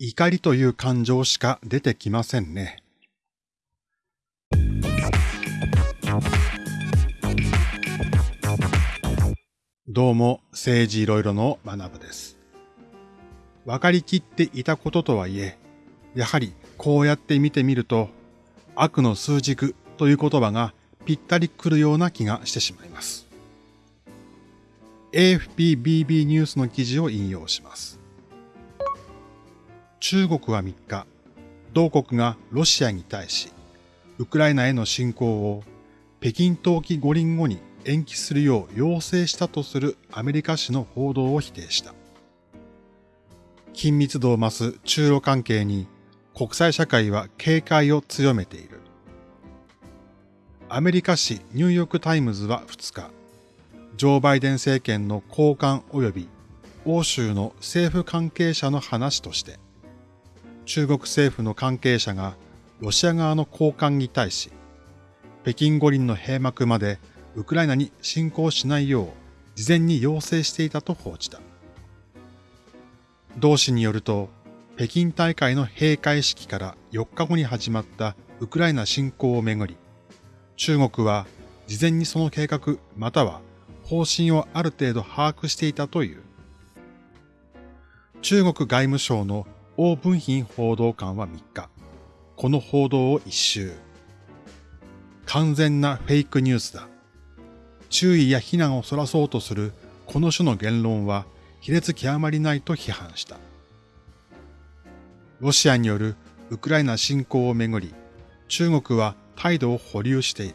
怒りという感情しか出てきませんね。どうも、政治いろいろの学部です。わかりきっていたこととはいえ、やはりこうやって見てみると、悪の数軸という言葉がぴったりくるような気がしてしまいます。AFPBB ニュースの記事を引用します。中国は3日、同国がロシアに対し、ウクライナへの侵攻を北京冬季五輪後に延期するよう要請したとするアメリカ紙の報道を否定した。緊密度を増す中ロ関係に国際社会は警戒を強めている。アメリカ紙ニューヨークタイムズは2日、ジョー・バイデン政権の高官及び欧州の政府関係者の話として、中国政府の関係者がロシア側の高官に対し、北京五輪の閉幕までウクライナに侵攻しないよう事前に要請していたと報じた。同紙によると、北京大会の閉会式から4日後に始まったウクライナ侵攻をめぐり、中国は事前にその計画または方針をある程度把握していたという。中国外務省の王文賓報道官は3日、この報道を一周。完全なフェイクニュースだ。注意や非難をそらそうとするこの種の言論は卑劣極まりないと批判した。ロシアによるウクライナ侵攻をめぐり、中国は態度を保留している。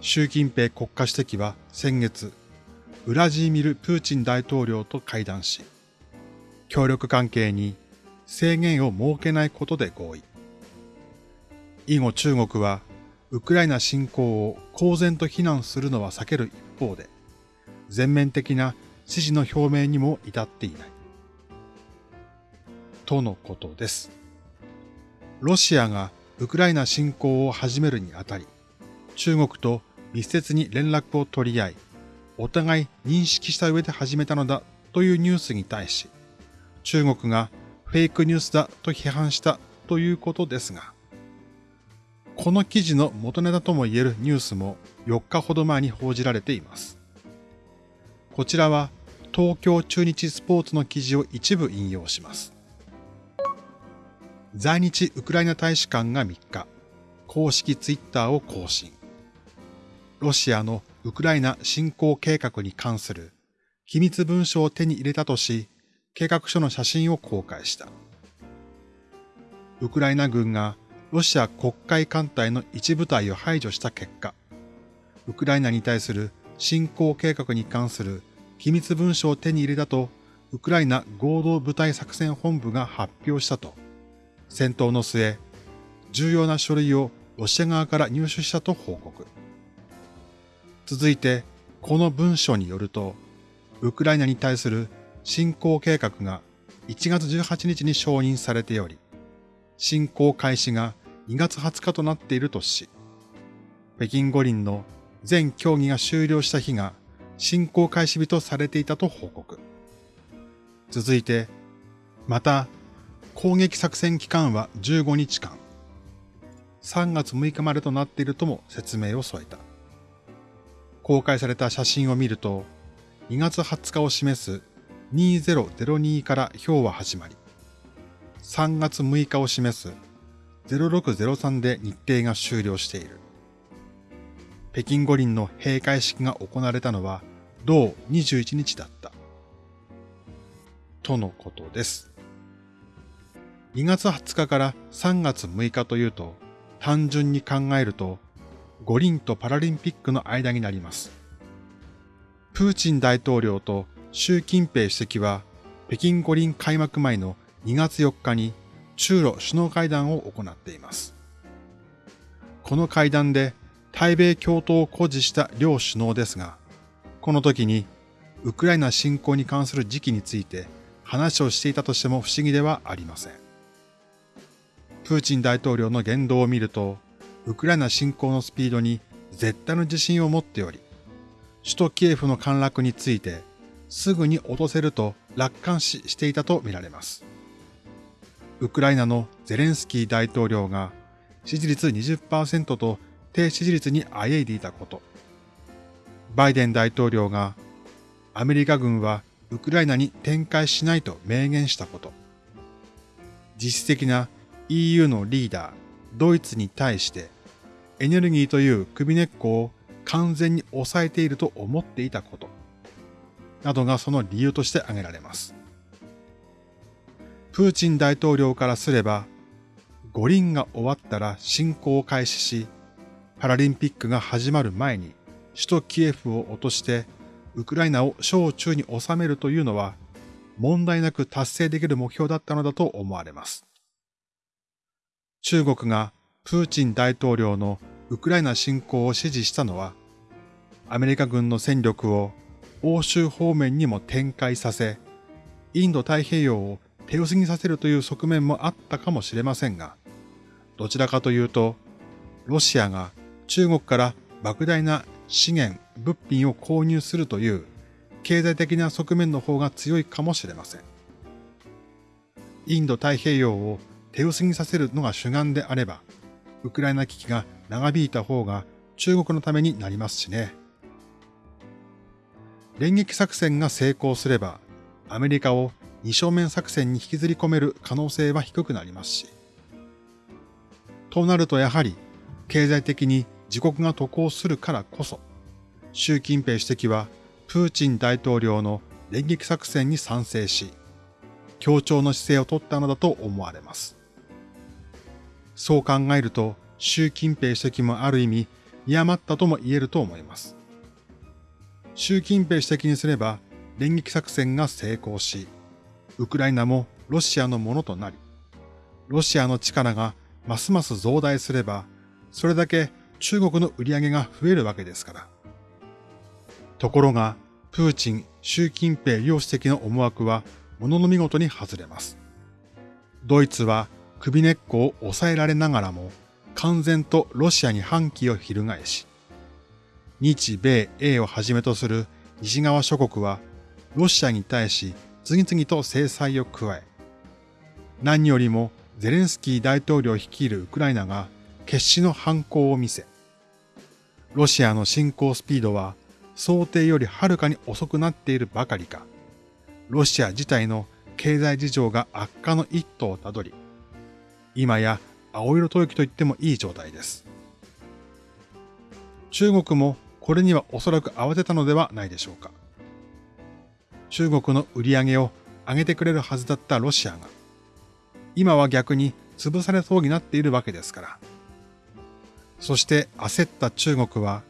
習近平国家主席は先月、ウラジーミル・プーチン大統領と会談し、協力関係に制限を設けないことで合意。以後中国は、ウクライナ侵攻を公然と非難するのは避ける一方で、全面的な支持の表明にも至っていない。とのことです。ロシアがウクライナ侵攻を始めるにあたり、中国と密接に連絡を取り合い、お互い認識した上で始めたのだというニュースに対し、中国がフェイクニュースだと批判したということですが、この記事の元ネタとも言えるニュースも4日ほど前に報じられています。こちらは東京中日スポーツの記事を一部引用します。在日ウクライナ大使館が3日、公式ツイッターを更新。ロシアのウクライナ侵攻計画に関する秘密文書を手に入れたとし、計画書の写真を公開した。ウクライナ軍がロシア国会艦隊の一部隊を排除した結果、ウクライナに対する侵攻計画に関する秘密文書を手に入れたと、ウクライナ合同部隊作戦本部が発表したと、戦闘の末、重要な書類をロシア側から入手したと報告。続いて、この文書によると、ウクライナに対する侵攻計画が1月18日に承認されており、侵攻開始が2月20日となっているとし、北京五輪の全競技が終了した日が侵攻開始日とされていたと報告。続いて、また、攻撃作戦期間は15日間、3月6日までとなっているとも説明を添えた。公開された写真を見ると、2月20日を示す2002から表は始まり、3月6日を示す0603で日程が終了している。北京五輪の閉会式が行われたのは同21日だった。とのことです。2月20日から3月6日というと、単純に考えると、五輪とパラリンピックの間になります。プーチン大統領と習近平主席は北京五輪開幕前の2月4日に中ロ首脳会談を行っています。この会談で対米共闘を誇示した両首脳ですが、この時にウクライナ侵攻に関する時期について話をしていたとしても不思議ではありません。プーチン大統領の言動を見ると、ウクライナ侵攻のスピードに絶対の自信を持っており、首都キエフの陥落についてすぐに落とせると楽観視していたとみられます。ウクライナのゼレンスキー大統領が支持率20%と低支持率にあえいでいたこと。バイデン大統領がアメリカ軍はウクライナに展開しないと明言したこと。実質的な EU のリーダー、ドイツに対してエネルギーという首根っこを完全に抑えていると思っていたこと。などがその理由として挙げられます。プーチン大統領からすれば、五輪が終わったら侵攻を開始し、パラリンピックが始まる前に首都キエフを落としてウクライナを小中に収めるというのは問題なく達成できる目標だったのだと思われます。中国がプーチン大統領のウクライナ侵攻を支持したのは、アメリカ軍の戦力を欧州方面にも展開させ、インド太平洋を手薄にさせるという側面もあったかもしれませんが、どちらかというと、ロシアが中国から莫大な資源、物品を購入するという経済的な側面の方が強いかもしれません。インド太平洋を手薄にさせるのが主眼であれば、ウクライナ危機が長引いた方が中国のためになりますしね。連撃作戦が成功すれば、アメリカを二正面作戦に引きずり込める可能性は低くなりますし。となるとやはり、経済的に自国が渡航するからこそ、習近平主席はプーチン大統領の連撃作戦に賛成し、協調の姿勢を取ったのだと思われます。そう考えると、習近平主席もある意味、嫌まったとも言えると思います。習近平主席にすれば連撃作戦が成功し、ウクライナもロシアのものとなり、ロシアの力がますます増大すれば、それだけ中国の売り上げが増えるわけですから。ところが、プーチン、習近平両主席の思惑は、ものの見事に外れます。ドイツは首根っこを抑えられながらも、完全とロシアに反旗を翻し、日米英をはじめとする西側諸国はロシアに対し次々と制裁を加え、何よりもゼレンスキー大統領率いるウクライナが決死の反抗を見せ、ロシアの侵攻スピードは想定よりはるかに遅くなっているばかりか、ロシア自体の経済事情が悪化の一途をたどり、今や青色吐息と言ってもいい状態です。中国もこれにはおそらく慌てたのではないでしょうか。中国の売り上げを上げてくれるはずだったロシアが、今は逆に潰されそうになっているわけですから。そして焦った中国は、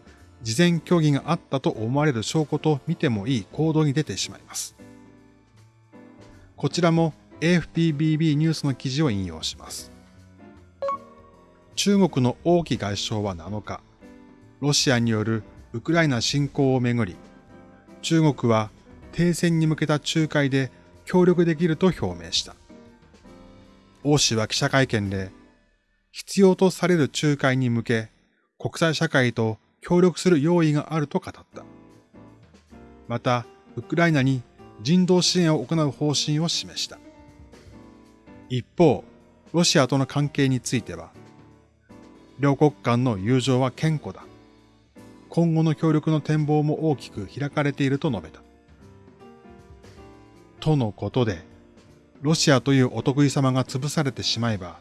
事前協議があったと思われる証拠と見てもいい行動に出てしまいます。こちらも AFPBB ニュースの記事を引用します。中国の王毅外相は7日、ロシアによるウクライナ侵攻をめぐり、中国は停戦に向けた仲介で協力できると表明した。王氏は記者会見で、必要とされる仲介に向け、国際社会と協力する用意があると語った。また、ウクライナに人道支援を行う方針を示した。一方、ロシアとの関係については、両国間の友情は健康だ。今後の協力の展望も大きく開かれていると述べた。とのことで、ロシアというお得意様が潰されてしまえば、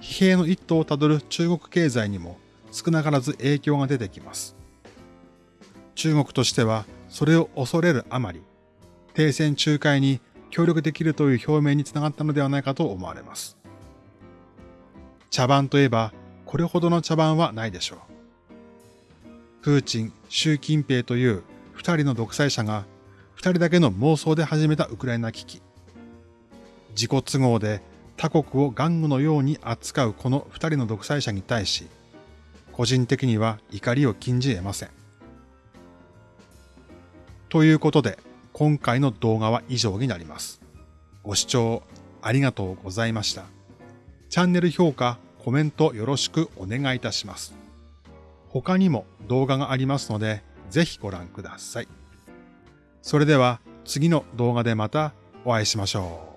疲弊の一途をたどる中国経済にも少なからず影響が出てきます。中国としてはそれを恐れるあまり、停戦仲介に協力できるという表明につながったのではないかと思われます。茶番といえば、これほどの茶番はないでしょう。プーチン、習近平という二人の独裁者が二人だけの妄想で始めたウクライナ危機。自己都合で他国を玩具のように扱うこの二人の独裁者に対し、個人的には怒りを禁じ得ません。ということで、今回の動画は以上になります。ご視聴ありがとうございました。チャンネル評価、コメントよろしくお願いいたします。他にも動画がありますので、ぜひご覧ください。それでは次の動画でまたお会いしましょう。